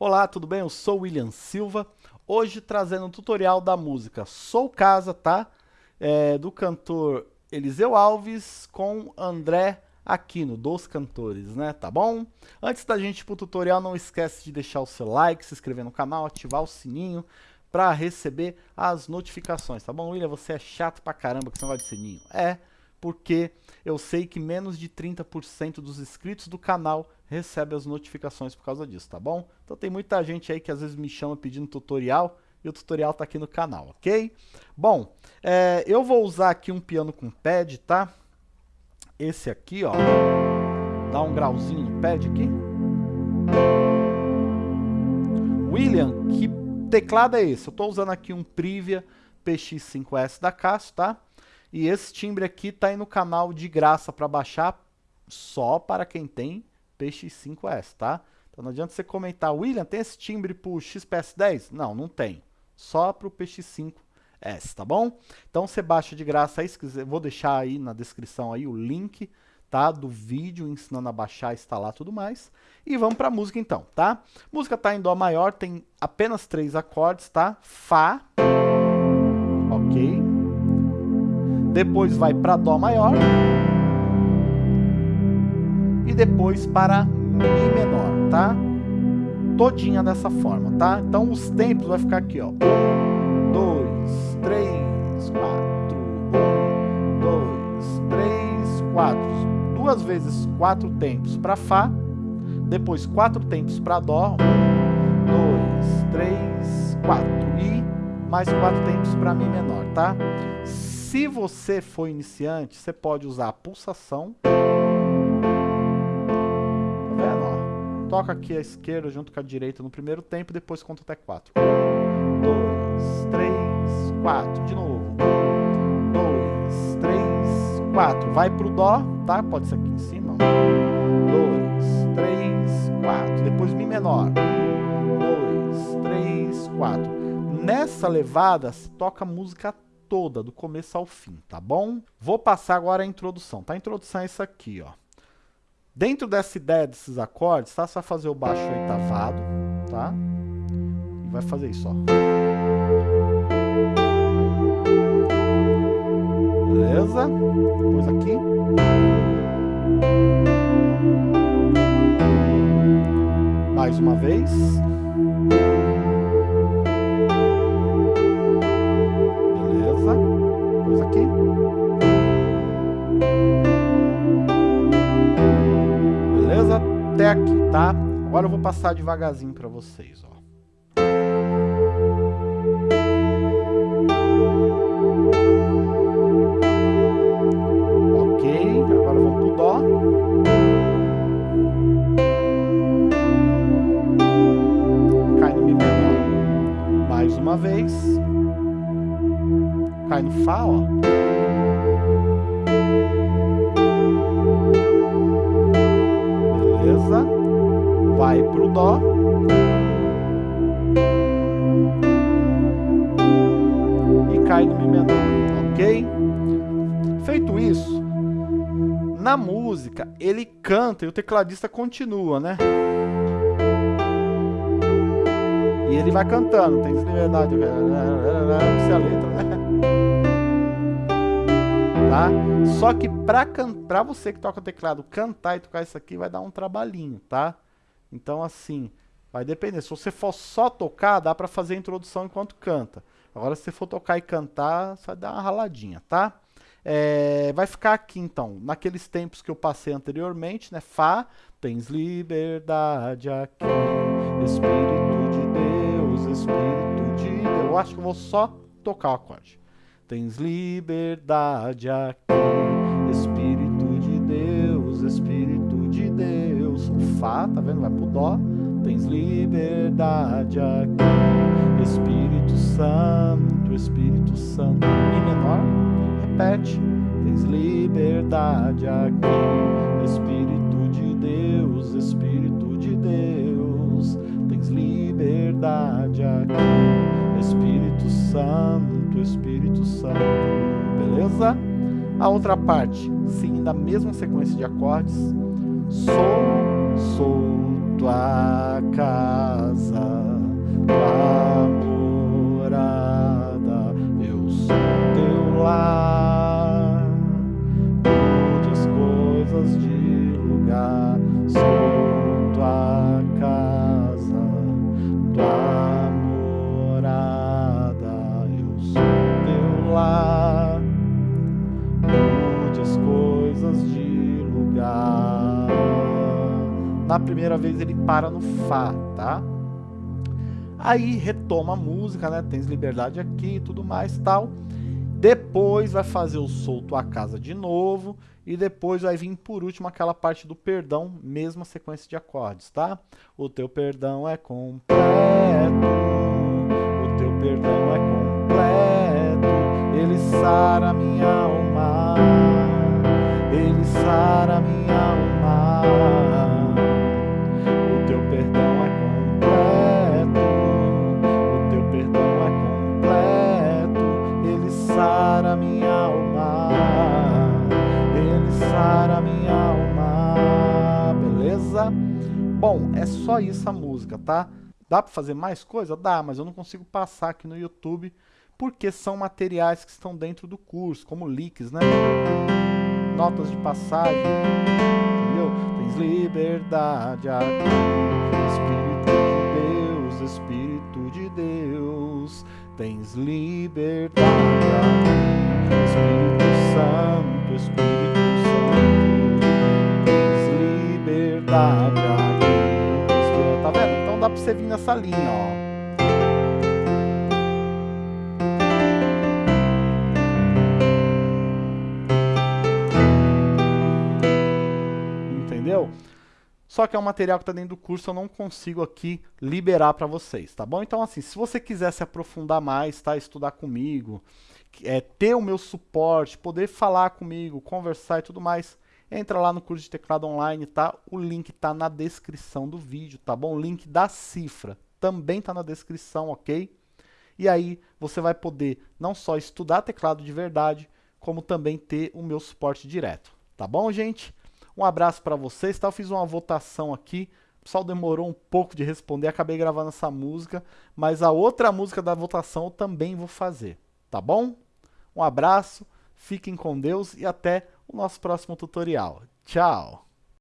Olá, tudo bem? Eu sou o William Silva, hoje trazendo um tutorial da música Sou Casa, tá? É, do cantor Eliseu Alves com André Aquino, dos cantores, né? Tá bom? Antes da gente ir pro tutorial, não esquece de deixar o seu like, se inscrever no canal, ativar o sininho para receber as notificações, tá bom? William, você é chato pra caramba com esse negócio de sininho. É, porque eu sei que menos de 30% dos inscritos do canal recebe as notificações por causa disso, tá bom? Então tem muita gente aí que às vezes me chama pedindo tutorial e o tutorial tá aqui no canal, ok? Bom, é, eu vou usar aqui um piano com pad, tá? Esse aqui, ó, dá um grauzinho no pad aqui. William, que teclado é esse? Eu tô usando aqui um Privia PX5S da Casio, tá? E esse timbre aqui tá aí no canal de graça para baixar só para quem tem PX5S, tá? Então não adianta você comentar, William, tem esse timbre pro XPS10? Não, não tem. Só pro PX5S, tá bom? Então você baixa de graça aí, se quiser, vou deixar aí na descrição aí o link, tá? Do vídeo ensinando a baixar, instalar tudo mais. E vamos pra música então, tá? música tá em Dó maior, tem apenas três acordes, tá? Fá, ok? Depois vai para Dó maior e depois para Mi menor, tá? Todinha dessa forma, tá? Então os tempos vai ficar aqui, ó. Um, dois, três, quatro. Um, dois, três, quatro. Duas vezes quatro tempos para Fá, depois quatro tempos para Dó. Um, dois, três, quatro. E mais quatro tempos para Mi menor, tá? Se você for iniciante, você pode usar a pulsação. Tá vendo? Ó? Toca aqui a esquerda junto com a direita no primeiro tempo, depois conta até 4. 2, 3, 4. De novo. 2, 3, 4. Vai pro Dó, tá? Pode ser aqui em cima. 2, 3, 4. Depois Mi menor. 2, 3, 4. Nessa levada, se toca música toda, do começo ao fim, tá bom? Vou passar agora a introdução, tá? A introdução é isso aqui, ó. Dentro dessa ideia desses acordes, tá? Você vai fazer o baixo oitavado, tá? E vai fazer isso, ó. Beleza? Depois aqui. Mais uma vez. Aqui, tá? Agora eu vou passar devagarzinho para vocês, ó. Ok, agora vamos pro Dó. Cai no Mi menor. Mais uma vez. Cai no Fá, ó. Vai pro Dó. E cai no Mi menor, ok? Feito isso, na música ele canta e o tecladista continua, né? E ele vai cantando, tem liberdade, não sei a letra, né? Tá? Só que pra, pra você que toca teclado cantar e tocar isso aqui vai dar um trabalhinho, tá? Então, assim, vai depender. Se você for só tocar, dá para fazer a introdução enquanto canta. Agora, se você for tocar e cantar, vai dar uma raladinha, tá? É, vai ficar aqui, então, naqueles tempos que eu passei anteriormente, né? Fá, tens liberdade aqui, Espírito de Deus, Espírito de Deus. Eu acho que eu vou só tocar o acorde. Tens liberdade aqui, Fá, tá vendo? Vai pro Dó. Tens liberdade aqui, Espírito Santo, Espírito Santo. Mi menor, repete. Tens liberdade aqui, Espírito de Deus, Espírito de Deus. Tens liberdade aqui, Espírito Santo, Espírito Santo. Beleza? A outra parte, sim, da mesma sequência de acordes. Sou sou tua casa, tua Na primeira vez ele para no Fá, tá? Aí retoma a música, né? Tens liberdade aqui e tudo mais tal. Depois vai fazer o solto a casa de novo. E depois vai vir por último aquela parte do perdão, mesma sequência de acordes, tá? O teu perdão é completo. Bom, é só isso a música, tá? Dá para fazer mais coisa? Dá, mas eu não consigo passar aqui no YouTube porque são materiais que estão dentro do curso, como leaks, né? Notas de passagem, entendeu? Tens liberdade aqui, Espírito de Deus, Espírito de Deus, tens liberdade aqui, Espírito Santo, Espírito dá pra você vir nessa linha, ó. Entendeu? Só que é um material que está dentro do curso, eu não consigo aqui liberar para vocês, tá bom? Então, assim, se você quiser se aprofundar mais, tá? Estudar comigo, é, ter o meu suporte, poder falar comigo, conversar e tudo mais, entra lá no curso de teclado online, tá? O link tá na descrição do vídeo, tá bom? O link da cifra também tá na descrição, ok? E aí você vai poder não só estudar teclado de verdade, como também ter o meu suporte direto, tá bom, gente? Um abraço para vocês, tá? Eu fiz uma votação aqui, o pessoal demorou um pouco de responder, acabei gravando essa música, mas a outra música da votação eu também vou fazer, tá bom? Um abraço, fiquem com Deus e até o nosso próximo tutorial. Tchau!